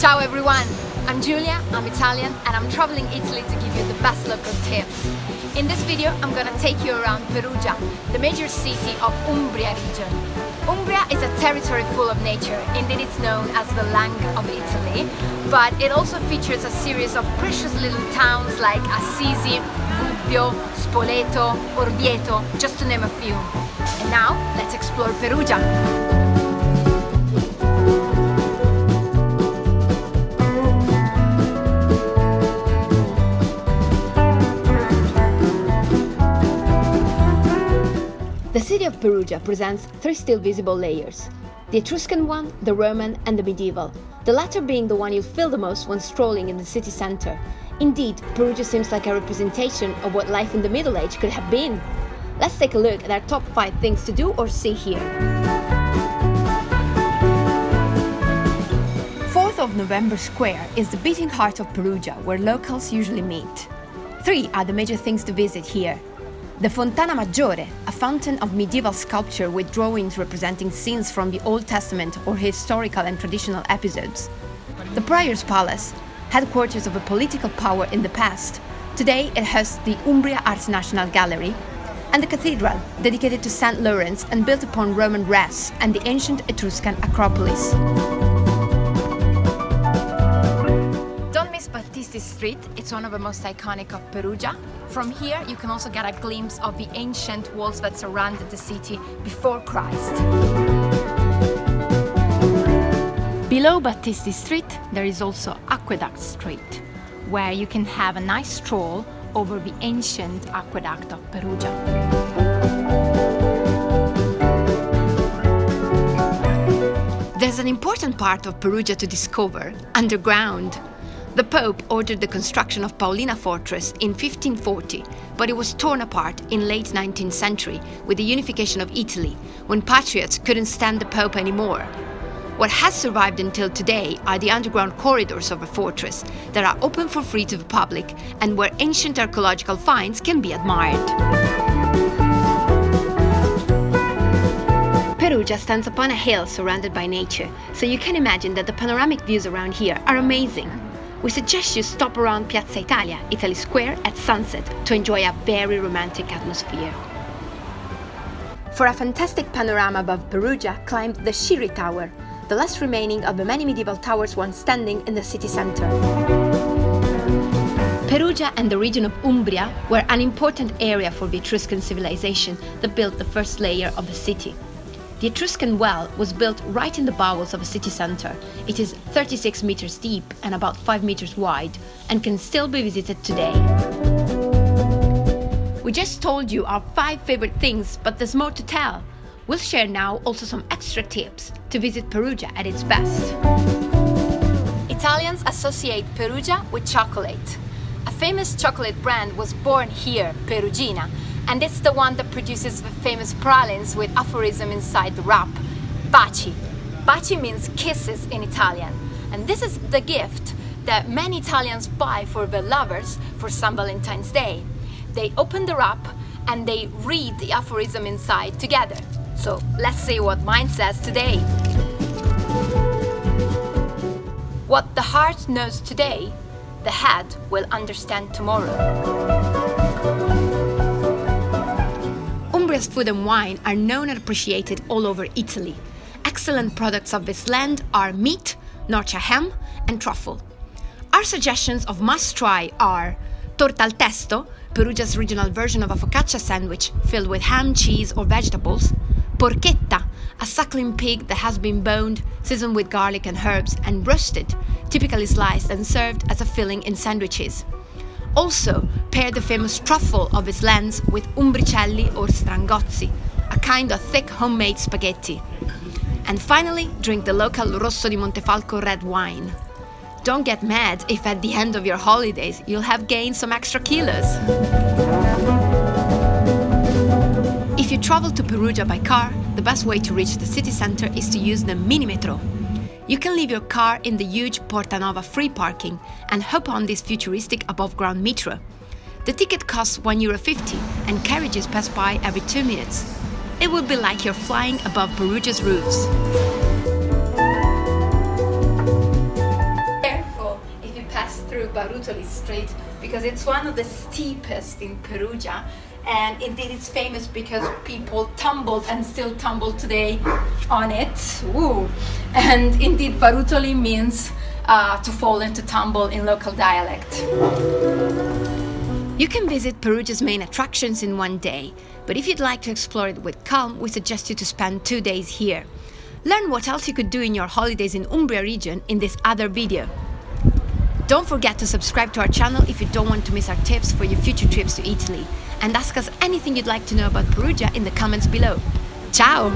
Ciao everyone! I'm Giulia, I'm Italian and I'm traveling Italy to give you the best local tips. In this video I'm gonna take you around Perugia, the major city of Umbria region. Umbria is a territory full of nature, indeed it's known as the Lung of Italy, but it also features a series of precious little towns like Assisi, Gubbio, Spoleto, Orvieto, just to name a few. And now, let's explore Perugia! Perugia presents three still visible layers. The Etruscan one, the Roman and the medieval, the latter being the one you'll feel the most when strolling in the city center. Indeed, Perugia seems like a representation of what life in the Middle Age could have been. Let's take a look at our top 5 things to do or see here. 4th of November Square is the beating heart of Perugia, where locals usually meet. Three are the major things to visit here. The Fontana Maggiore, a fountain of medieval sculpture with drawings representing scenes from the Old Testament or historical and traditional episodes. The Prior's Palace, headquarters of a political power in the past. Today it hosts the Umbria Art National Gallery, and the cathedral, dedicated to St. Lawrence and built upon Roman res and the ancient Etruscan Acropolis. Battisti Street, it's one of the most iconic of Perugia. From here you can also get a glimpse of the ancient walls that surrounded the city before Christ. Below Battisti Street there is also Aqueduct Street, where you can have a nice stroll over the ancient aqueduct of Perugia. There's an important part of Perugia to discover, underground. The Pope ordered the construction of Paolina Fortress in 1540, but it was torn apart in late 19th century with the unification of Italy, when patriots couldn't stand the Pope anymore. What has survived until today are the underground corridors of the fortress that are open for free to the public and where ancient archaeological finds can be admired. Perugia stands upon a hill surrounded by nature, so you can imagine that the panoramic views around here are amazing we suggest you stop around Piazza Italia, Italy Square at sunset to enjoy a very romantic atmosphere. For a fantastic panorama above Perugia, climb the Sciri Tower, the last remaining of the many medieval towers once standing in the city center. Perugia and the region of Umbria were an important area for the Etruscan civilization that built the first layer of the city. The Etruscan well was built right in the bowels of a city centre. It is 36 meters deep and about 5 meters wide and can still be visited today. We just told you our 5 favorite things, but there's more to tell. We'll share now also some extra tips to visit Perugia at its best. Italians associate Perugia with chocolate. A famous chocolate brand was born here, Perugina, and it's the one that produces the famous pralines with aphorism inside the wrap. Baci. Baci means kisses in Italian, and this is the gift that many Italians buy for their lovers for St. Valentine's Day. They open the wrap and they read the aphorism inside together. So let's see what mine says today. What the heart knows today, the head will understand tomorrow. Umbria's food and wine are known and appreciated all over Italy. Excellent products of this land are meat, Norcia ham and truffle. Our suggestions of must-try are torta al testo, Perugia's regional version of a focaccia sandwich filled with ham, cheese or vegetables, porchetta, a suckling pig that has been boned, seasoned with garlic and herbs and roasted, typically sliced and served as a filling in sandwiches. Also, pair the famous truffle of its lands with umbricelli or strangozzi, a kind of thick homemade spaghetti. And finally, drink the local Rosso di Montefalco red wine. Don't get mad if at the end of your holidays you'll have gained some extra kilos. If you travel to Perugia by car, the best way to reach the city center is to use the mini metro, you can leave your car in the huge Portanova free parking and hop on this futuristic above-ground metro. The ticket costs €1.50 and carriages pass by every two minutes. It will be like you're flying above Perugia's roofs. Careful if you pass through Barutoli Street because it's one of the steepest in Perugia and indeed it's famous because people tumbled and still tumble today on it. Ooh. And indeed Barutoli means uh, to fall and to tumble in local dialect. You can visit Perugia's main attractions in one day, but if you'd like to explore it with calm, we suggest you to spend two days here. Learn what else you could do in your holidays in Umbria region in this other video. Don't forget to subscribe to our channel if you don't want to miss our tips for your future trips to Italy. And ask us anything you'd like to know about Perugia in the comments below. Ciao!